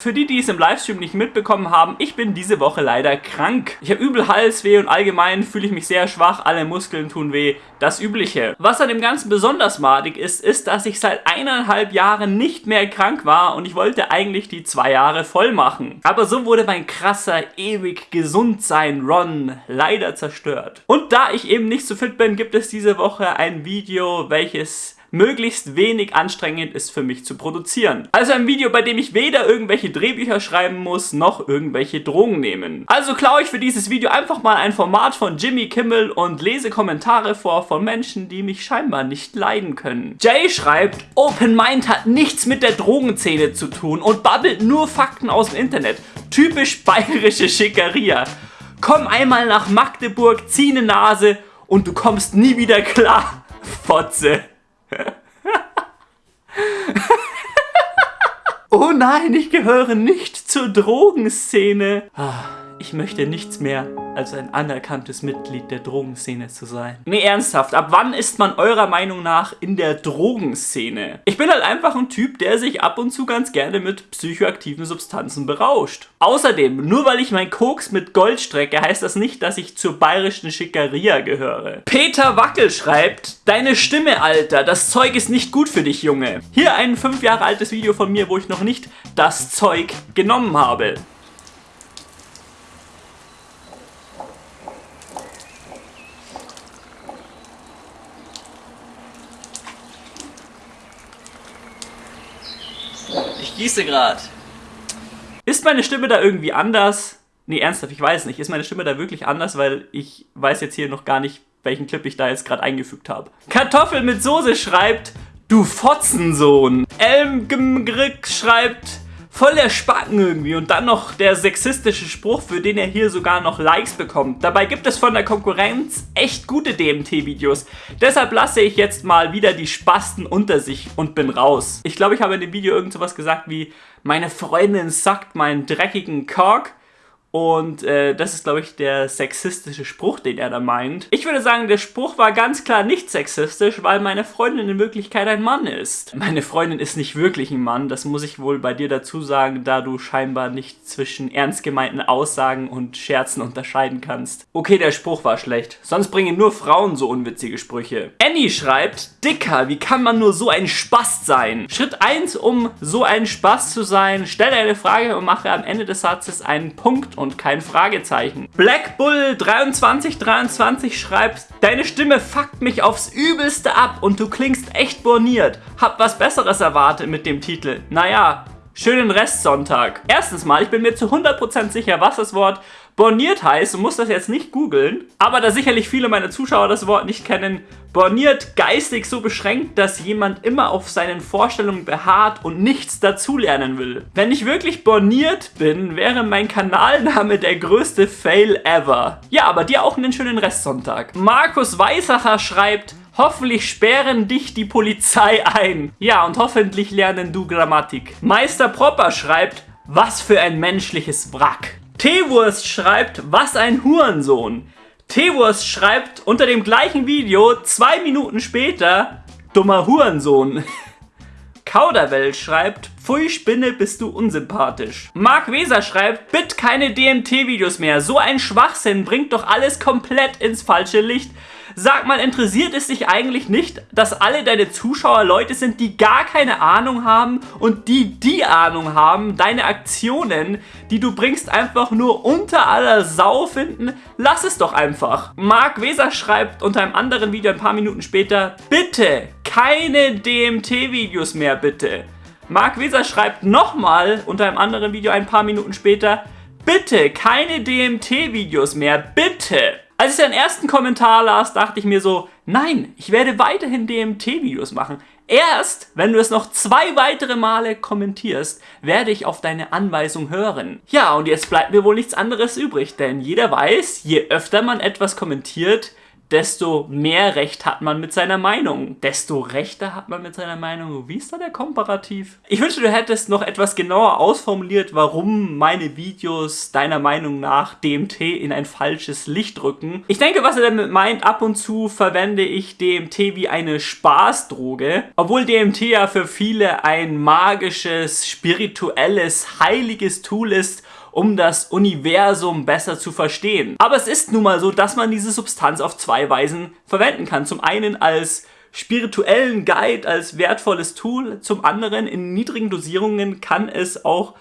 Für die, die es im Livestream nicht mitbekommen haben, ich bin diese Woche leider krank. Ich habe übel Halsweh und allgemein fühle ich mich sehr schwach, alle Muskeln tun weh, das Übliche. Was an dem Ganzen besonders madig ist, ist, dass ich seit eineinhalb Jahren nicht mehr krank war und ich wollte eigentlich die zwei Jahre voll machen. Aber so wurde mein krasser, ewig gesund sein Ron leider zerstört. Und da ich eben nicht so fit bin, gibt es diese Woche ein Video, welches möglichst wenig anstrengend ist für mich zu produzieren. Also ein Video, bei dem ich weder irgendwelche Drehbücher schreiben muss, noch irgendwelche Drogen nehmen. Also klaue ich für dieses Video einfach mal ein Format von Jimmy Kimmel und lese Kommentare vor von Menschen, die mich scheinbar nicht leiden können. Jay schreibt, Open Mind hat nichts mit der Drogenszene zu tun und babbelt nur Fakten aus dem Internet. Typisch bayerische Schickeria. Komm einmal nach Magdeburg, zieh eine Nase und du kommst nie wieder klar. Fotze. Oh nein, ich gehöre nicht zur Drogenszene. Ah, ich möchte nichts mehr als ein anerkanntes Mitglied der Drogenszene zu sein. Nee, ernsthaft, ab wann ist man eurer Meinung nach in der Drogenszene? Ich bin halt einfach ein Typ, der sich ab und zu ganz gerne mit psychoaktiven Substanzen berauscht. Außerdem, nur weil ich mein Koks mit Gold strecke, heißt das nicht, dass ich zur bayerischen Schickeria gehöre. Peter Wackel schreibt, deine Stimme, Alter, das Zeug ist nicht gut für dich, Junge. Hier ein fünf Jahre altes Video von mir, wo ich noch nicht das Zeug genommen habe. Gieße gerade. Ist meine Stimme da irgendwie anders? Nee, ernsthaft, ich weiß nicht. Ist meine Stimme da wirklich anders? Weil ich weiß jetzt hier noch gar nicht, welchen Clip ich da jetzt gerade eingefügt habe. Kartoffel mit Soße schreibt, du Fotzensohn. Elm schreibt, voll der Spacken irgendwie und dann noch der sexistische Spruch, für den er hier sogar noch Likes bekommt. Dabei gibt es von der Konkurrenz echt gute DMT-Videos. Deshalb lasse ich jetzt mal wieder die Spasten unter sich und bin raus. Ich glaube, ich habe in dem Video irgend sowas gesagt wie, meine Freundin sackt meinen dreckigen Kork und äh, das ist, glaube ich, der sexistische Spruch, den er da meint. Ich würde sagen, der Spruch war ganz klar nicht sexistisch, weil meine Freundin in Wirklichkeit ein Mann ist. Meine Freundin ist nicht wirklich ein Mann, das muss ich wohl bei dir dazu sagen, da du scheinbar nicht zwischen ernst gemeinten Aussagen und Scherzen unterscheiden kannst. Okay, der Spruch war schlecht. Sonst bringen nur Frauen so unwitzige Sprüche. Annie schreibt, Dicker, wie kann man nur so ein Spast sein? Schritt 1, um so ein Spast zu sein, stell eine Frage und mache am Ende des Satzes einen Punkt und kein Fragezeichen. Black Bull 2323 schreibt, deine Stimme fuckt mich aufs Übelste ab und du klingst echt borniert. Hab was Besseres erwartet mit dem Titel. Naja, schönen Restsonntag. Erstens mal, ich bin mir zu 100% sicher, was das Wort borniert heißt. Du musst das jetzt nicht googeln. Aber da sicherlich viele meiner Zuschauer das Wort nicht kennen, borniert geistig so beschränkt, dass jemand immer auf seinen Vorstellungen beharrt und nichts dazulernen will. Wenn ich wirklich borniert bin, wäre mein Kanalname der größte Fail ever. Ja, aber dir auch einen schönen Restsonntag. Markus Weißacher schreibt, Hoffentlich sperren dich die Polizei ein. Ja, und hoffentlich lernen du Grammatik. Meister Propper schreibt, was für ein menschliches Wrack. Teewurst schreibt, was ein Hurensohn. Teewurst schreibt unter dem gleichen Video zwei Minuten später, dummer Hurensohn. Kauderwelt schreibt, Pfui Spinne, bist du unsympathisch. Marc Weser schreibt, bitte keine DMT-Videos mehr. So ein Schwachsinn bringt doch alles komplett ins falsche Licht. Sag mal, interessiert es dich eigentlich nicht, dass alle deine Zuschauer Leute sind, die gar keine Ahnung haben und die die Ahnung haben, deine Aktionen, die du bringst, einfach nur unter aller Sau finden? Lass es doch einfach. Marc Weser schreibt unter einem anderen Video ein paar Minuten später, bitte, keine DMT-Videos mehr, bitte. Marc Weser schreibt nochmal unter einem anderen Video ein paar Minuten später, bitte, keine DMT-Videos mehr, bitte. Als ich den ersten Kommentar las, dachte ich mir so, nein, ich werde weiterhin DMT-Videos machen. Erst, wenn du es noch zwei weitere Male kommentierst, werde ich auf deine Anweisung hören. Ja, und jetzt bleibt mir wohl nichts anderes übrig, denn jeder weiß, je öfter man etwas kommentiert, desto mehr Recht hat man mit seiner Meinung. Desto rechter hat man mit seiner Meinung. Wie ist da der Komparativ? Ich wünsche, du hättest noch etwas genauer ausformuliert, warum meine Videos deiner Meinung nach DMT in ein falsches Licht rücken. Ich denke, was er damit meint, ab und zu verwende ich DMT wie eine Spaßdroge, obwohl DMT ja für viele ein magisches, spirituelles, heiliges Tool ist, um das Universum besser zu verstehen. Aber es ist nun mal so, dass man diese Substanz auf zwei Weisen verwenden kann. Zum einen als spirituellen Guide, als wertvolles Tool, zum anderen in niedrigen Dosierungen kann es auch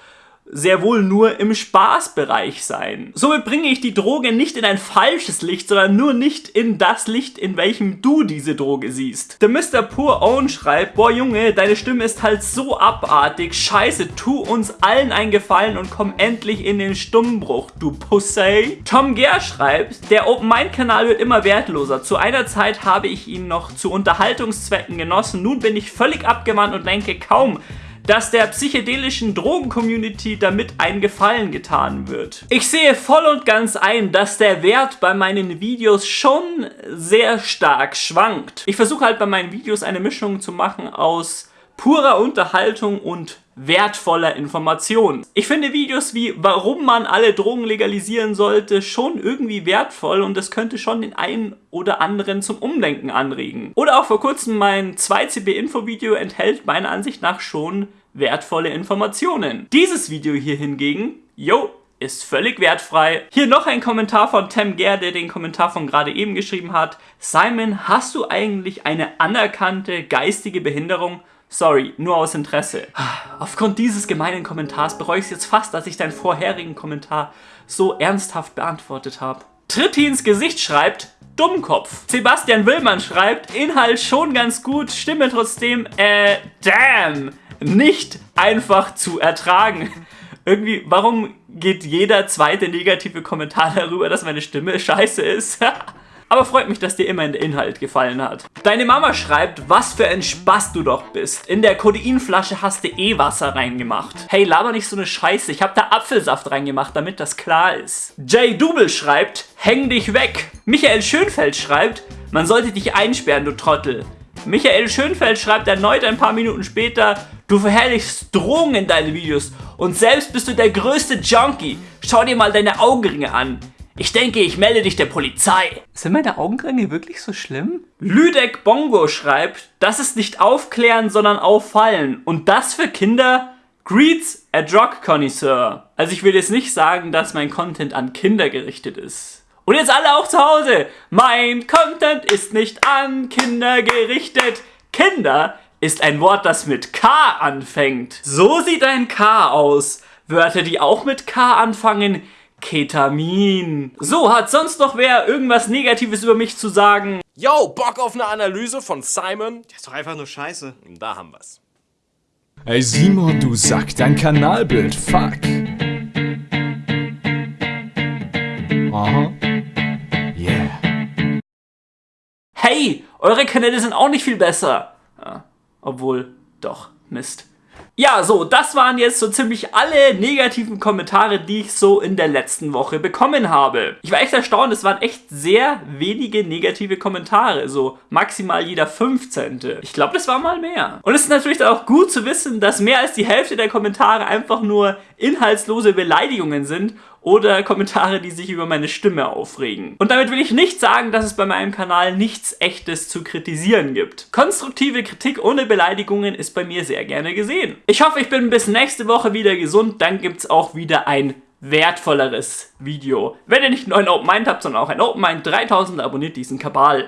sehr wohl nur im Spaßbereich sein. Somit bringe ich die Droge nicht in ein falsches Licht, sondern nur nicht in das Licht, in welchem du diese Droge siehst. Der Mr. Poor Own schreibt, boah Junge, deine Stimme ist halt so abartig, scheiße, tu uns allen einen Gefallen und komm endlich in den Stummbruch, du Pussy. Tom Gare schreibt, der Open Mind Kanal wird immer wertloser. Zu einer Zeit habe ich ihn noch zu Unterhaltungszwecken genossen, nun bin ich völlig abgewandt und denke kaum, dass der psychedelischen Drogen-Community damit ein Gefallen getan wird. Ich sehe voll und ganz ein, dass der Wert bei meinen Videos schon sehr stark schwankt. Ich versuche halt bei meinen Videos eine Mischung zu machen aus purer Unterhaltung und wertvoller Information. Ich finde Videos wie, warum man alle Drogen legalisieren sollte, schon irgendwie wertvoll und das könnte schon den einen oder anderen zum Umdenken anregen. Oder auch vor kurzem mein 2CB-Info-Video enthält meiner Ansicht nach schon wertvolle Informationen. Dieses Video hier hingegen, yo, ist völlig wertfrei. Hier noch ein Kommentar von Tem Ger, der den Kommentar von gerade eben geschrieben hat. Simon, hast du eigentlich eine anerkannte geistige Behinderung? Sorry, nur aus Interesse. Aufgrund dieses gemeinen Kommentars bereue ich es jetzt fast, dass ich deinen vorherigen Kommentar so ernsthaft beantwortet habe. Tritti ins Gesicht schreibt, Dummkopf. Sebastian Willmann schreibt, Inhalt schon ganz gut, Stimme trotzdem, äh, damn nicht einfach zu ertragen. Irgendwie, warum geht jeder zweite negative Kommentar darüber, dass meine Stimme scheiße ist? Aber freut mich, dass dir immerhin der Inhalt gefallen hat. Deine Mama schreibt, was für ein Spaß du doch bist. In der Kodeinflasche hast du eh Wasser reingemacht. Hey, laber nicht so eine Scheiße. Ich hab da Apfelsaft reingemacht, damit das klar ist. Jay Double schreibt, häng dich weg. Michael Schönfeld schreibt, man sollte dich einsperren, du Trottel. Michael Schönfeld schreibt erneut ein paar Minuten später, du verherrlichst Drogen in deinen Videos und selbst bist du der größte Junkie. Schau dir mal deine Augenringe an. Ich denke, ich melde dich der Polizei. Sind meine Augenringe wirklich so schlimm? Lüdeck Bongo schreibt, das ist nicht aufklären, sondern auffallen. Und das für Kinder? Greets a Drug Connoisseur. Also ich will jetzt nicht sagen, dass mein Content an Kinder gerichtet ist. Und jetzt alle auch zu Hause. Mein Content ist nicht an Kinder gerichtet. Kinder ist ein Wort, das mit K anfängt. So sieht ein K aus. Wörter, die auch mit K anfangen. Ketamin. So, hat sonst noch wer irgendwas Negatives über mich zu sagen? Yo, Bock auf eine Analyse von Simon? Der ist doch einfach nur scheiße. Da haben wir's. Ey Simon, du Sack, dein Kanalbild, fuck. Aha. hey, eure Kanäle sind auch nicht viel besser. Ja, obwohl, doch, Mist. Ja, so, das waren jetzt so ziemlich alle negativen Kommentare, die ich so in der letzten Woche bekommen habe. Ich war echt erstaunt, es waren echt sehr wenige negative Kommentare, so maximal jeder 15. Ich glaube, das war mal mehr. Und es ist natürlich auch gut zu wissen, dass mehr als die Hälfte der Kommentare einfach nur inhaltslose Beleidigungen sind oder Kommentare, die sich über meine Stimme aufregen. Und damit will ich nicht sagen, dass es bei meinem Kanal nichts echtes zu kritisieren gibt. Konstruktive Kritik ohne Beleidigungen ist bei mir sehr gerne gesehen. Ich hoffe, ich bin bis nächste Woche wieder gesund, dann gibt es auch wieder ein wertvolleres Video. Wenn ihr nicht nur ein Open Mind habt, sondern auch ein Open Mind 3000, abonniert diesen Kabal.